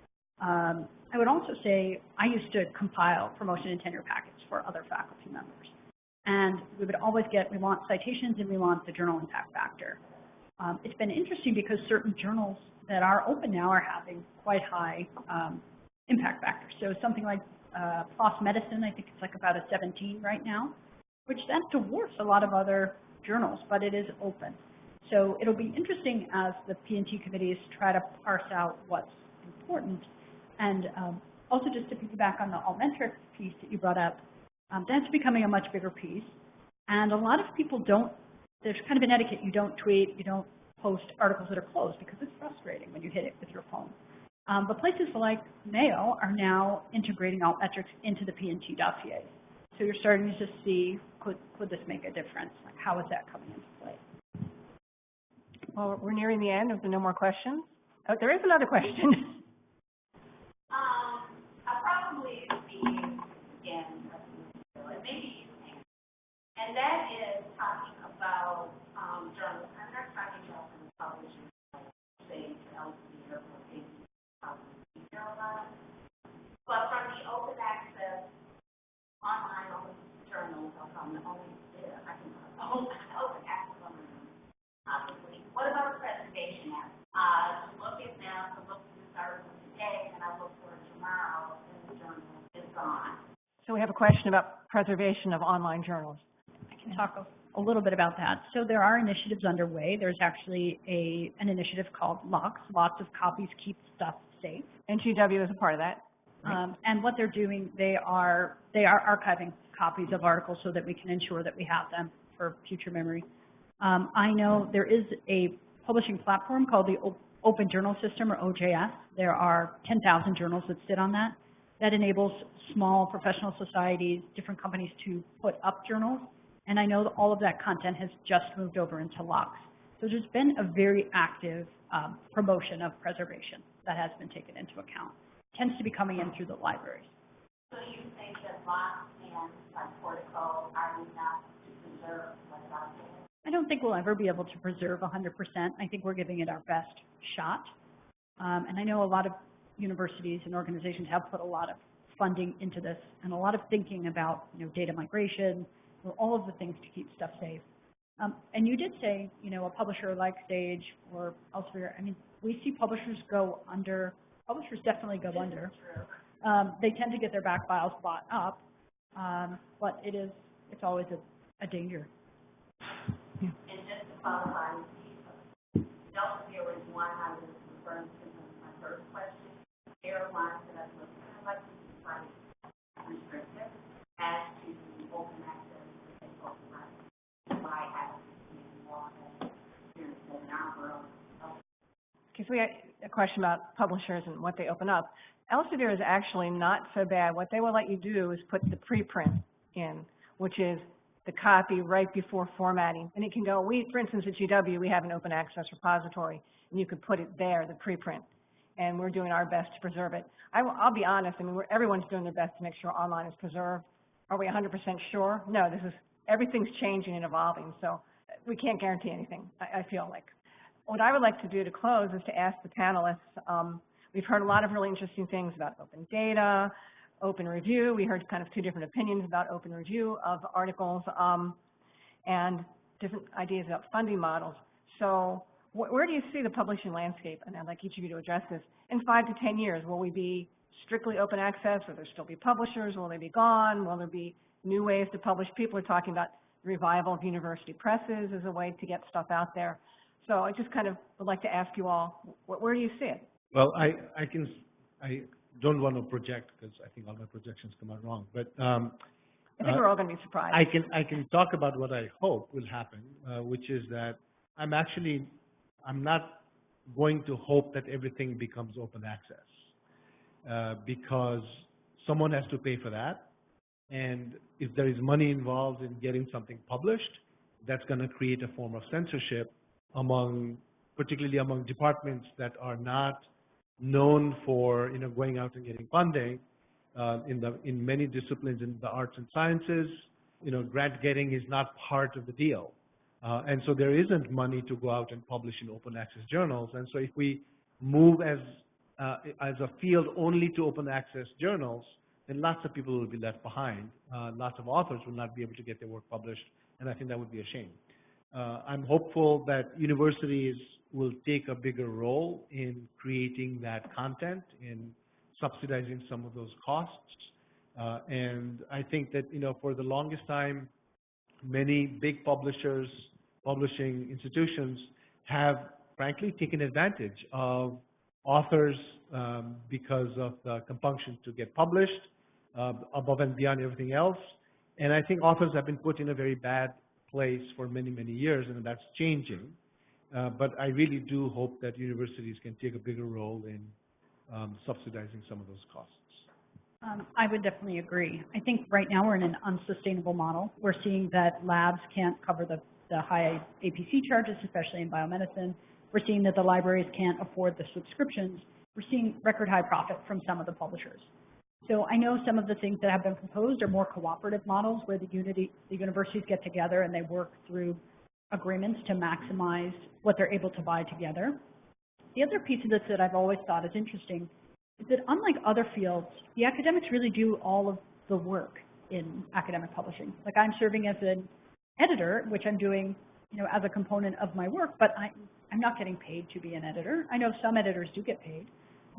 Um, I would also say I used to compile promotion and tenure packets for other faculty members. And we would always get, we want citations and we want the journal impact factor. Um, it's been interesting because certain journals that are open now are having quite high um, impact factors. So something like uh, PLOS Medicine, I think it's like about a 17 right now, which that dwarfs a lot of other journals, but it is open. So it'll be interesting as the P&T committees try to parse out what's important. And um, also just to piggyback on the altmetric piece that you brought up, um, that's becoming a much bigger piece. And a lot of people don't, there's kind of an etiquette, you don't tweet, you don't post articles that are closed because it's frustrating when you hit it with your phone. Um, but places like Mayo are now integrating altmetrics into the P&T dossiers. So you're starting to see, could, could this make a difference? Like, how is that coming into play? Well, we're nearing the end. There are no more questions. Oh, there is another question. [LAUGHS] And that is talking about, um, journals, I'm not talking about from publishing, say, Elsevier or. But from the open access, online open journals, or from the only, yeah, I can, [LAUGHS] open, open access on the, obviously. What about preservation act? Uh, to look at them, to look at this article today, and I look for it tomorrow, and the journal is gone. So we have a question about preservation of online journals. Can talk a, a little bit about that. So there are initiatives underway. There's actually a, an initiative called LOCKSS, Lots of Copies Keep Stuff Safe. NGW is a part of that. Um, and what they're doing, they are, they are archiving copies of articles so that we can ensure that we have them for future memory. Um, I know there is a publishing platform called the O- Open Journal System, or OJS. There are 10,000 journals that sit on that. That enables small professional societies, different companies to put up journals. And I know that all of that content has just moved over into LOCKSS. So there's been a very active um, promotion of preservation that has been taken into account. Tends to be coming in through the libraries. So you think that lots and like Portico are enough to preserve what's out there? I don't think we'll ever be able to preserve 100%. I think we're giving it our best shot. Um, and I know a lot of universities and organizations have put a lot of funding into this and a lot of thinking about, you know, data migration, or all of the things to keep stuff safe. Um, and you did say, you know, a publisher like Sage or Elsevier, I mean, we see publishers go under, publishers definitely go under. Um, they tend to get their back files bought up, um, but it is, it's always a, a danger. And just to qualify, Elsevier was one I was referring to in my first question. There are ones that I've looked at, like to be quite restrictive as to open access to the open rights. Why have maybe more than experience in our world. Because we had a question about publishers and what they open up. Elsevier is actually not so bad. What they will let you do is put the preprint in, which is the copy right before formatting. And it can go, we, for instance, at GW, we have an open access repository, and you could put it there, the preprint. And we're doing our best to preserve it. I, will- I'll be honest, I mean, everyone's doing their best to make sure online is preserved. Are we hundred percent sure? No, this is, everything's changing and evolving, so we can't guarantee anything, I, I feel like. What I would like to do to close is to ask the panelists, um, we've heard a lot of really interesting things about open data, open review. We heard kind of two different opinions about open review of articles, um, and different ideas about funding models. So wh- where do you see the publishing landscape? And I'd like each of you to address this. In five to 10 years, will we be strictly open access? Will there still be publishers? Will they be gone? Will there be new ways to publish? People are talking about revival of university presses as a way to get stuff out there. So I just kind of would like to ask you all, wh- where do you see it? Well, I, I can, I don't want to project because I think all my projections come out wrong, but, um, I think Uh, we're all going to be surprised. I can, I can talk about what I hope will happen, uh, which is that I'm actually, I'm not going to hope that everything becomes open access, uh, because someone has to pay for that. And if there is money involved in getting something published, that's going to create a form of censorship among, particularly among departments that are not known for, you know, going out and getting funding. Uh, in the, in many disciplines in the arts and sciences, you know, grant getting is not part of the deal. Uh, and so there isn't money to go out and publish in open access journals. And so if we move as, uh, as a field only to open access journals, then lots of people will be left behind. Uh, lots of authors will not be able to get their work published, and I think that would be a shame. Uh, I'm hopeful that universities will take a bigger role in creating that content, in subsidizing some of those costs. Uh, and I think that, you know, for the longest time, many big publishers, publishing institutions have frankly taken advantage of authors um, because of the compunction to get published uh, above and beyond everything else. And I think authors have been put in a very bad place for many, many years, and that's changing. Uh, but I really do hope that universities can take a bigger role in um, subsidizing some of those costs. Um, I would definitely agree. I think right now we're in an unsustainable model. We're seeing that labs can't cover the, the high APC charges, especially in biomedicine. We're seeing that the libraries can't afford the subscriptions. We're seeing record high profit from some of the publishers. So I know some of the things that have been proposed are more cooperative models where the unity, the universities get together and they work through agreements to maximize what they're able to buy together. The other piece of this that I've always thought is interesting is that unlike other fields, the academics really do all of the work in academic publishing. Like I'm serving as an editor, which I'm doing, you know, as a component of my work, but I, I'm not getting paid to be an editor. I know some editors do get paid.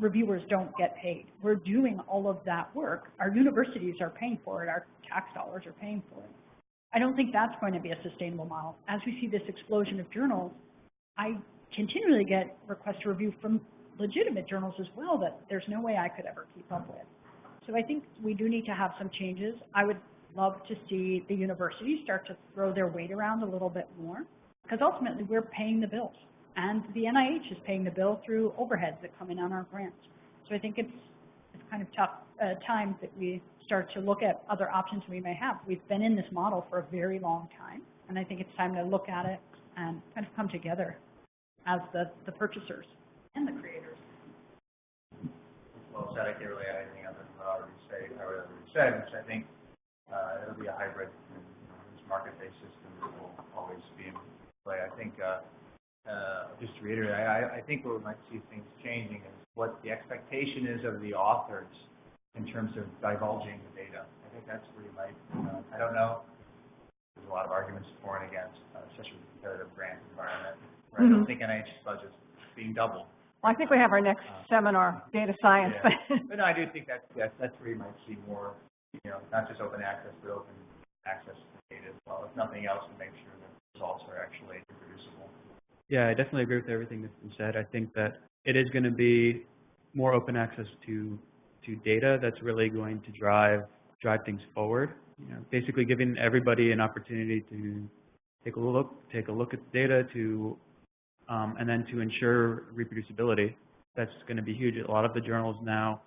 Reviewers don't get paid. We're doing all of that work. Our universities are paying for it. Our tax dollars are paying for it. I don't think that's going to be a sustainable model. As we see this explosion of journals, I continually get requests to review from legitimate journals as well that there's no way I could ever keep up with. So I think we do need to have some changes. I would love to see the universities start to throw their weight around a little bit more because ultimately we're paying the bills and the NIH is paying the bill through overheads that come in on our grants. So I think it's, it's kind of tough uh, time that we start to look at other options we may have. We've been in this model for a very long time and I think it's time to look at it and kind of come together as the, the purchasers and the creators. Well said, I can't really add anything other than what I already say, I already said, which I think, uh, it'll be a hybrid, and, you know, this market-based system will always be in play. I think, uh, uh, just to reiterate, I, I, I think where we might see things changing is what the expectation is of the authors in terms of divulging the data. I think that's where you might, uh, I don't know, there's a lot of arguments for and against, uh, especially with the competitive grant environment, where I don't Mhm. think NIH's budget's being doubled. Well, I think we have our next seminar, data science. Yeah. [LAUGHS] But no, I do think that's, that's, that's where you might see more, you know, not just open access, but open access to data as well, if nothing else, to make sure that results are actually. Yeah, I definitely agree with everything that's been said. I think that it is going to be more open access to to data that's really going to drive drive things forward. You know, basically giving everybody an opportunity to take a look take a look at the data to um, and then to ensure reproducibility. That's going to be huge. A lot of the journals now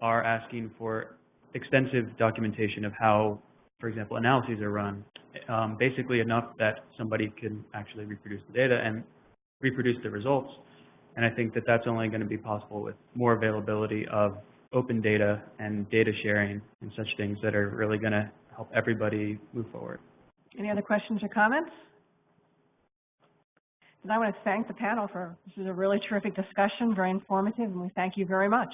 are asking for extensive documentation of how, for example, analyses are run. Um, basically enough that somebody can actually reproduce the data and reproduce the results. And I think that that's only going to be possible with more availability of open data and data sharing and such things that are really going to help everybody move forward. Any other questions or comments? And I want to thank the panel for, this is a really terrific discussion, very informative, and we thank you very much.